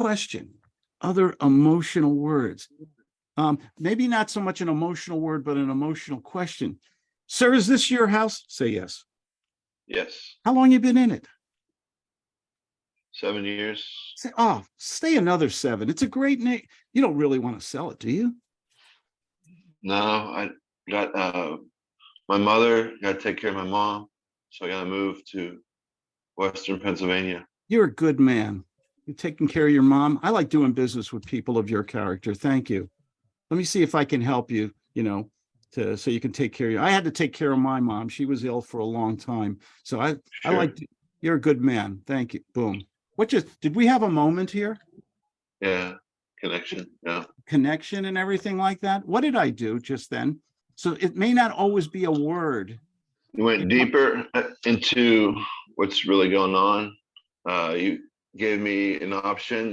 question, other emotional words. Um, maybe not so much an emotional word, but an emotional question. Sir, is this your house? Say yes. Yes, How long you been in it? seven years. Say, oh, stay another seven. It's a great name. You don't really want to sell it, do you? No, I got, uh, my mother, got to take care of my mom, so I gotta move to Western Pennsylvania. You're a good man. You're taking care of your mom. I like doing business with people of your character. Thank you. Let me see if I can help you, you know, to, so you can take care of you. I had to take care of my mom. She was ill for a long time. So I, I like, you're a good man. Thank you. Boom. What just, did we have a moment here? Yeah, connection, yeah. Connection and everything like that? What did I do just then? So it may not always be a word. You went deeper uh, into what's really going on. Uh, you gave me an option